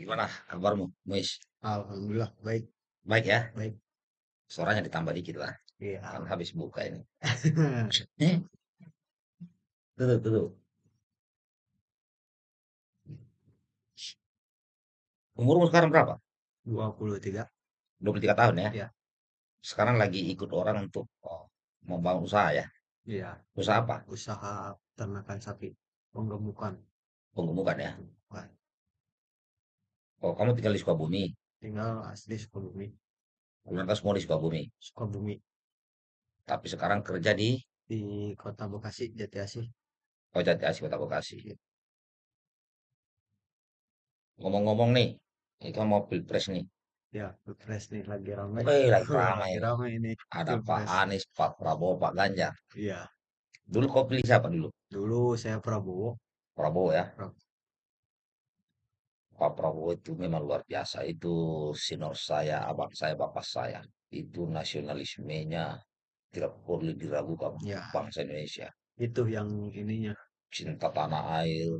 Gimana kabarmu, Muis? Alhamdulillah baik Baik ya? baik. Suaranya ditambah dikit lah. Kan Iya. habis buka ini. Eh, tuh, tuh, tuh. Umurmu sekarang berapa? 23. 23 tahun ya? Iya. Sekarang lagi ikut orang untuk oh, membangun usaha ya? Iya. Usaha apa? Usaha ternakan sapi penggemukan. Penggemukan ya? Wah, Oh, kamu tinggal di Sukabumi. tinggal asli Sukabumi. Keluarga semua di Sukabumi. Sukabumi Tapi sekarang kerja di di Kota Bekasi Jati Asih. oh, Jati Asih, Kota Bekasi. Ngomong-ngomong nih, ini kan mau pilpres nih. Ya, Pilpres nih lagi ramai. Eh, lagi ramai lagi ramai ini Ada Pak Pilpres. Anies, Pak Prabowo, Pak Ganjar. Iya. Dulu kau pilih siapa dulu? Dulu saya Prabowo. Prabowo ya? Pra- Pak Prabowo itu memang luar biasa. Itu senior saya, abang saya, bapak saya. Itu nasionalismenya tidak perlu diragukan. Ya, Bangsa Indonesia. itu yang ininya. Cinta tanah air.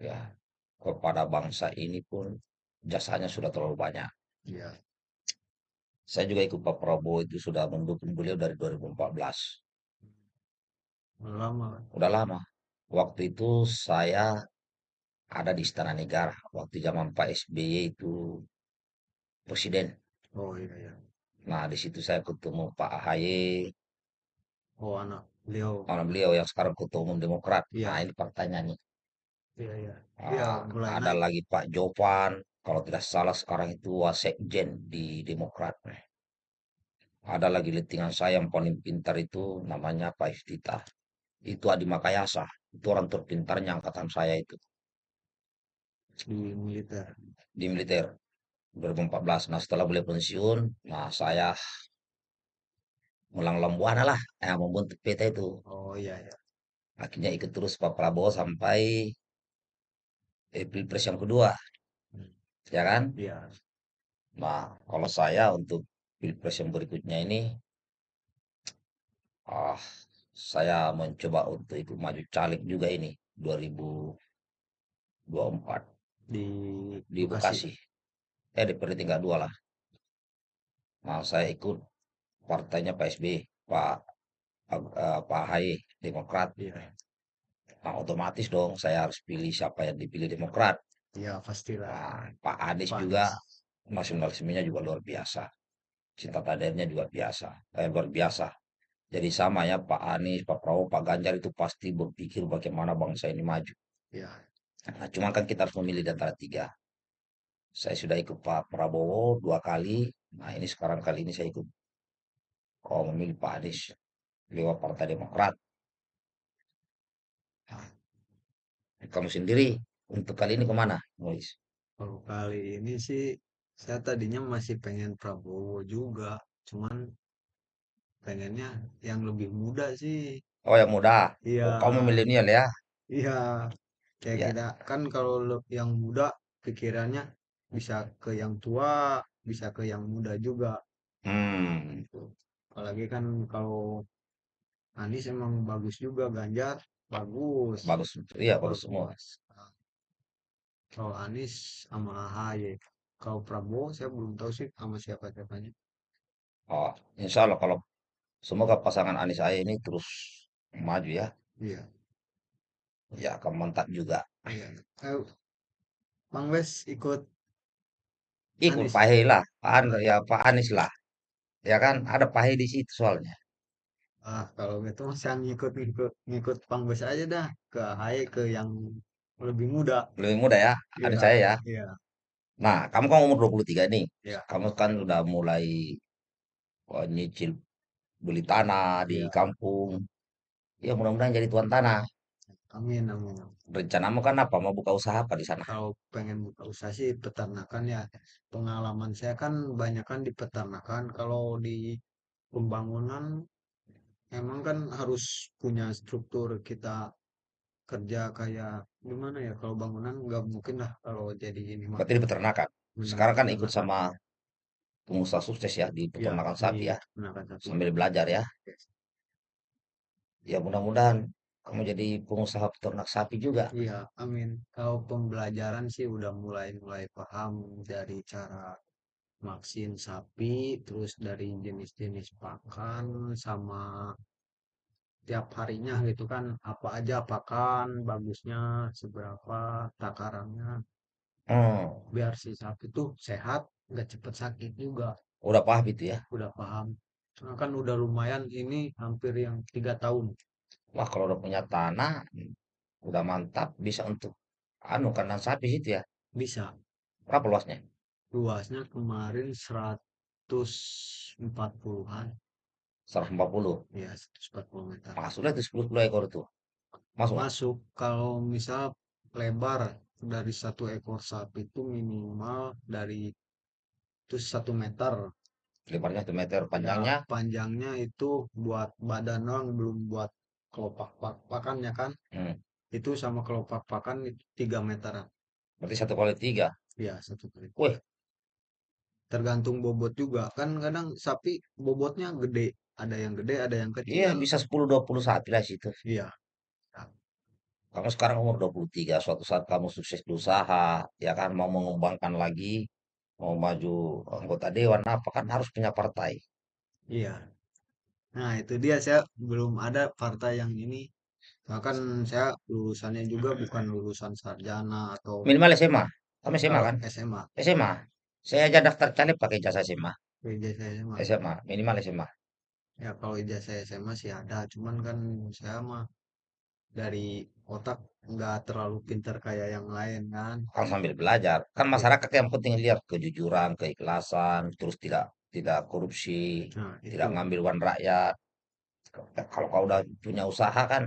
Ya. Kepada bangsa ini pun jasanya sudah terlalu banyak. Iya. Saya juga ikut Pak Prabowo itu sudah mendukung beliau dari 2014. Lama. Udah lama. Waktu itu saya ada di Istana Negara. Waktu zaman Pak SBY itu presiden. Oh iya ya. Nah, di situ saya ketemu Pak AHY, Oh anak beliau. Anak beliau yang sekarang ketua umum Demokrat. Iya. Nah, ini partainya nih. Iya iya. Iya Ah, mulai ada naik. lagi Pak Jopan, kalau tidak salah sekarang itu wasekjen di Demokrat. Ada lagi lettingan saya yang paling pintar itu namanya Pak Iftitah. Itu Adi Makayasa. Itu orang terpintarnya angkatan saya itu di militer. di militer 2014. Nah, setelah beliau pensiun, nah saya melanglang buana lah, eh, membentuk PT itu. Oh iya ya. Akhirnya ikut terus Pak Prabowo sampai eh, Pilpres yang kedua, Hmm. ya kan? Iya. Nah, kalau saya untuk Pilpres yang berikutnya ini, ah, saya mencoba untuk ikut maju caleg juga ini 2024 Di di Bekasi. Bekasi. Eh, DPRD tingkat dua lah. Nah, saya ikut partainya Pak SBY, Pak Ag- eh, Pak AHY, Demokrat. Iya. Nah, otomatis dong saya harus pilih siapa yang dipilih Demokrat. Iya pastilah. Nah, Pak Anies Pak juga nasionalismenya juga luar biasa. Cinta tanahnya juga biasa, eh, luar biasa. Jadi sama ya Pak Anies, Pak Prabowo, Pak Ganjar itu pasti berpikir bagaimana bangsa ini maju. Iya. Nah, cuma kan kita harus memilih di antara tiga. Saya sudah ikut Pak Prabowo dua kali. Nah, ini sekarang kali ini saya ikut. Oh, memilih Pak Anies lewat Partai Demokrat. Nah, kamu sendiri untuk kali ini ke mana, Mois? Kalau kali ini sih saya tadinya masih pengen Prabowo juga, cuman pengennya yang lebih muda sih. Oh, yang muda. Iya. Oh, kamu milenial ya? Iya. Kayak Ya. kita kan kalau yang muda pikirannya bisa ke yang tua, bisa ke yang muda juga. Hmm, Gitu. Apalagi kan kalau Anies emang bagus juga, Ganjar bagus, bagus. Iya, bagus semua. bagus. Nah, Kalau Anies sama AHY, kalau Prabowo saya belum tahu sih sama siapa siapanya. Oh, insya Allah kalau semoga pasangan Anies Ahy ini terus maju ya. Iya, Ya, akan mantap juga. Eh, Bang Wes ikut Ikut Anies. Pak lah, Pak An- ya Pak Anies lah. Ya kan, ada Pak di situ soalnya. Ah, kalau gitu mas yang ngikut ngikut ngikut Bang Wes aja dah ke AHY ke yang lebih muda. Lebih muda ya, ada Iya, saya ya. iya, Nah, kamu kan umur 23 nih. iya, Kamu kan udah mulai oh, nyicil beli tanah di iya. kampung. Ya, mudah-mudahan jadi tuan tanah. Amin, amin. Rencanamu kan apa? Mau buka usaha apa di sana? Kalau pengen buka usaha sih peternakan ya. Pengalaman saya kan banyak kan di peternakan. Kalau di pembangunan emang kan harus punya struktur kita kerja kayak gimana ya kalau bangunan nggak mungkin lah kalau jadi ini Berarti di peternakan. benar Sekarang kan ikut sama pengusaha sukses ya di ya peternakan di sapi ya. Sambil belajar ya. Ya mudah-mudahan kamu jadi pengusaha peternak sapi juga. Iya, amin. Kalau pembelajaran sih udah mulai-mulai paham dari cara vaksin sapi, terus dari jenis-jenis pakan, sama tiap harinya gitu kan, apa aja pakan, bagusnya seberapa, takarannya, Hmm, biar si sapi tuh sehat, nggak cepet sakit juga. udah paham itu ya. Udah paham. Soalnya kan udah lumayan ini hampir yang tiga tahun. Wah, kalau udah punya tanah, udah mantap, bisa untuk anu kandang sapi itu ya. Bisa. Berapa luasnya? Luasnya kemarin 140-an. 140. Ya, 140 meter. Masuklah itu 10 10 ekor itu. Masuk? Masuk kalau misal lebar dari satu ekor sapi itu minimal dari itu satu meter. Lebarnya 1 meter, Ya, panjangnya. panjangnya itu buat badan doang, belum buat kelopak pak pakannya kan. Hmm, Itu sama kelopak pakan itu 3 meteran. berarti satu kali tiga. Ya, satu kali. Wih, Tergantung bobot juga. Kan kadang sapi bobotnya gede. Ada yang gede, ada yang iya kecil. bisa 10 20 sapi lah situ. Iya. Kamu sekarang umur 23, suatu saat kamu sukses di usaha, ya kan mau mengembangkan lagi, mau maju anggota dewan apa kan harus punya partai. Iya. Nah, itu dia saya belum ada partai yang ini. Bahkan saya lulusannya juga bukan lulusan sarjana atau Minimal SMA. Kamu SMA kalau kan? SMA. SMA. Saya aja daftar caleg pakai jasa SMA. Ijazah SMA. SMA, minimal SMA. Ya kalau ijazah SMA sih ada, cuman kan saya mah dari otak nggak terlalu pintar kayak yang lain kan. Kan sambil belajar. Kan Iya. masyarakat yang penting lihat kejujuran, keikhlasan, terus tidak tidak korupsi, Nah, tidak ngambil uang rakyat. Kalau kau udah punya usaha kan,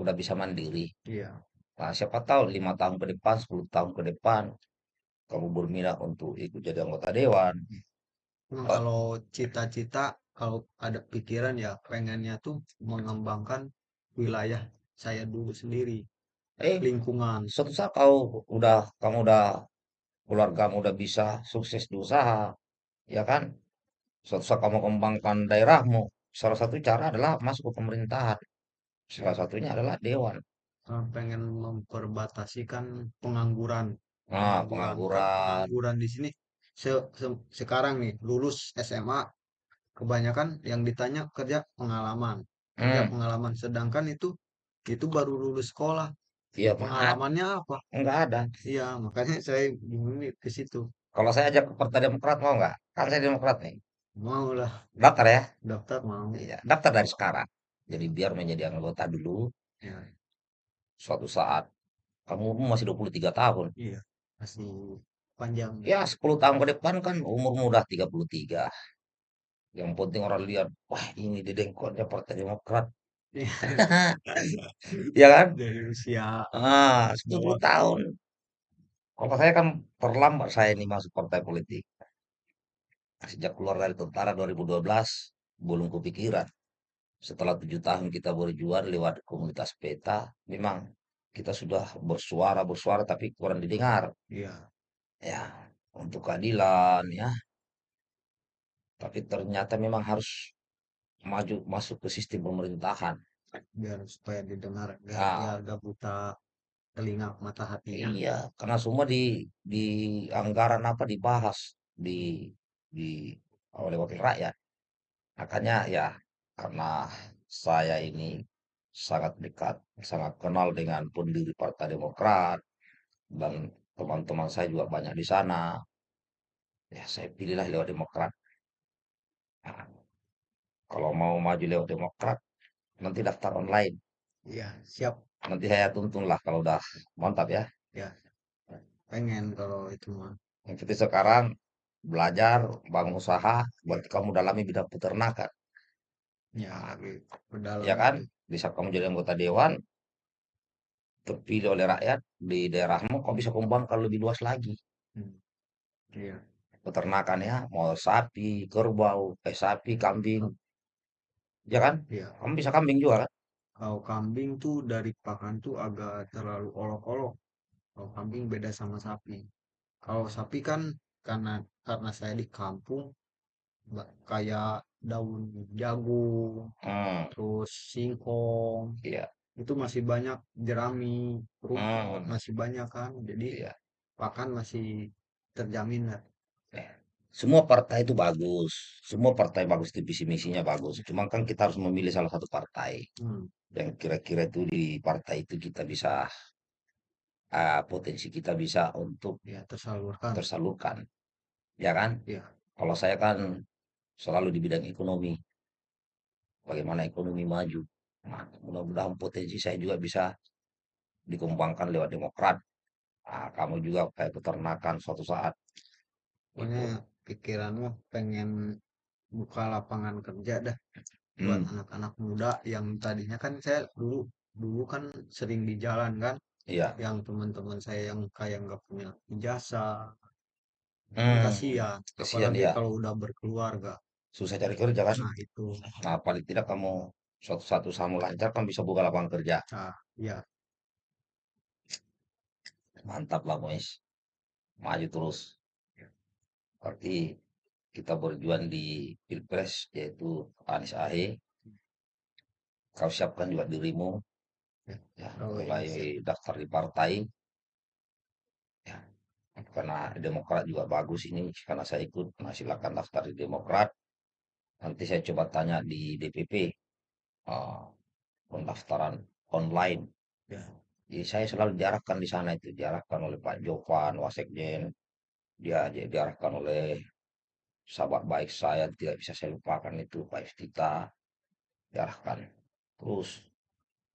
udah bisa mandiri. Iya. Nah, siapa tahu lima tahun ke depan, 10 tahun ke depan, kamu berminat untuk ikut jadi anggota dewan. Nah, kalau cita-cita, kalau ada pikiran ya pengennya tuh mengembangkan wilayah saya dulu sendiri, eh, lingkungan. suatu saat kau udah, kamu udah, keluargamu udah bisa sukses di usaha, ya kan? Suatu saat kamu kembangkan daerahmu, salah satu cara adalah masuk ke pemerintahan. Salah satunya adalah dewan. eh, pengen memperbatasikan pengangguran. Nah, Pengangguran pengangguran. di sini se- se- sekarang nih lulus SMA kebanyakan yang ditanya kerja pengalaman, kerja Hmm, pengalaman sedangkan itu itu baru lulus sekolah. iya, Pengalamannya apa? nggak ada. Iya, makanya saya bingung nih ke situ. Kalau saya ajak ke Partai Demokrat mau nggak? Kan saya Demokrat nih. Mau lah Daftar ya? daftar mau. Iya, daftar dari sekarang. Jadi biar menjadi anggota dulu, Ya, suatu saat kamu masih 23 tahun. iya masih panjang. Ya, 10 tahun ke depan kan umurmu udah 33. Yang penting orang lihat, wah ini dedengkotnya Partai Demokrat. Ya kan? Dari usia Ah, 10 bawah. tahun. Kalau saya kan terlambat saya ini masuk partai politik. Sejak keluar dari tentara 2012, belum kepikiran. Setelah tujuh tahun kita berjuang lewat komunitas peta, memang kita sudah bersuara, bersuara tapi kurang didengar. Iya, Ya, untuk keadilan ya. Tapi ternyata memang harus maju masuk ke sistem pemerintahan. biar supaya didengar, biar Nah, biar gak buta telinga mata hatinya. iya, karena semua di di anggaran apa dibahas di di oleh wakil rakyat. Makanya ya karena saya ini sangat dekat, sangat kenal dengan pendiri Partai Demokrat dan teman-teman saya juga banyak di sana. Ya saya pilihlah lewat Demokrat. Nah, kalau mau maju lewat Demokrat, nanti daftar online. Iya, siap. Nanti saya tuntun lah kalau udah mantap ya. Ya, pengen kalau itu mah. Yang penting sekarang belajar, bangun usaha, berarti kamu dalami bidang peternakan. Ya, gitu. Ya kan? saat kamu jadi anggota dewan, terpilih oleh rakyat di daerahmu, kau bisa kembangkan lebih luas lagi. Hmm, Iya, Peternakan ya, mau sapi, kerbau, eh sapi, kambing, ya kan? iya. Kamu bisa kambing juga kan? Kalau kambing tuh dari pakan tuh agak terlalu olok-olok. Kalau kambing beda sama sapi. Kalau sapi kan karena karena saya di kampung kayak daun jagung, Hmm, terus singkong, iya. itu masih banyak jerami, rumput, Hmm, masih banyak kan. Jadi iya. pakan masih terjamin lah. Eh, semua partai itu bagus. Semua partai bagus itu visi misinya bagus. Cuma kan kita harus memilih salah satu partai Hmm, yang kira-kira itu di partai itu kita bisa ah, potensi kita bisa untuk ya tersalurkan. tersalurkan, ya kan? Ya, Kalau saya kan selalu di bidang ekonomi, bagaimana ekonomi maju. Nah, mudah-mudahan potensi saya juga bisa dikembangkan lewat Demokrat. Nah, kamu juga kayak peternakan suatu saat pokoknya itu. pikiranmu pengen buka lapangan kerja dah buat Hmm, anak-anak muda yang tadinya kan saya dulu dulu kan sering di jalan kan iya. yang teman-teman saya yang kayak nggak punya ijazah Hmm, kasihan kesian apalagi ya. kalau udah berkeluarga Susah cari kerja kan? nah itu Nah, paling tidak kamu suatu satu kamu lancar kan bisa buka lapangan kerja. nah ya Mantap lah, Mois. Maju terus. Berarti kita berjuang di Pilpres yaitu Anies Ahy. Kau siapkan juga dirimu ya ya oh, iya. mulai daftar di partai. Ya karena Demokrat juga bagus ini karena saya ikut nah silakan daftar di Demokrat. Nanti saya coba tanya di DPP eh, pendaftaran online. Ya. Jadi saya selalu diarahkan di sana itu diarahkan oleh Pak Jovan Wasekjen dia dia diarahkan oleh sahabat baik saya tidak bisa saya lupakan itu Pak Iftita diarahkan. Terus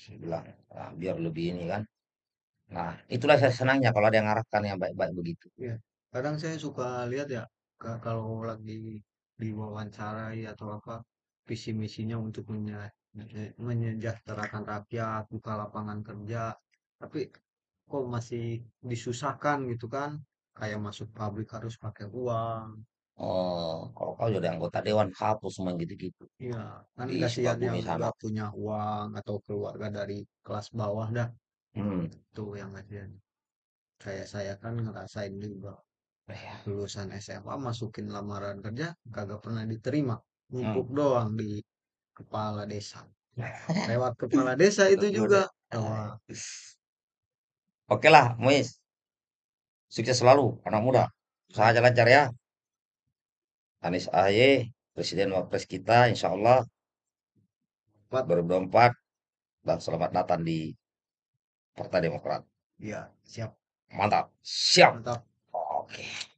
saya bilang "Ah, biar lebih ini kan. Nah itulah saya senangnya kalau ada yang arahkan yang baik-baik begitu. Ya kadang saya suka lihat ya ka- kalau lagi diwawancarai atau apa visi misinya untuk menye- menye- menyejahterakan rakyat buka lapangan kerja tapi kok masih disusahkan gitu kan kayak masuk pabrik harus pakai uang Oh, kalau kau jadi anggota dewan hapus semua gitu-gitu iya kan di kasihan yang sana. nggak punya uang atau keluarga dari kelas bawah dah Hmm. tuh yang kasihan kayak saya kan ngerasain juga Ya. lulusan SMA masukin lamaran kerja kagak pernah diterima Hmm. numpuk doang di kepala desa lewat kepala desa itu juga. Ah, Wah, Oke lah, Muiz. Sukses selalu, anak muda. Usaha lancar ya. Anies AHY, Presiden Wapres kita, insya Allah Pak 2024 dan selamat datang di Partai Demokrat. ya siap Mantap. Siap. mantap Oke.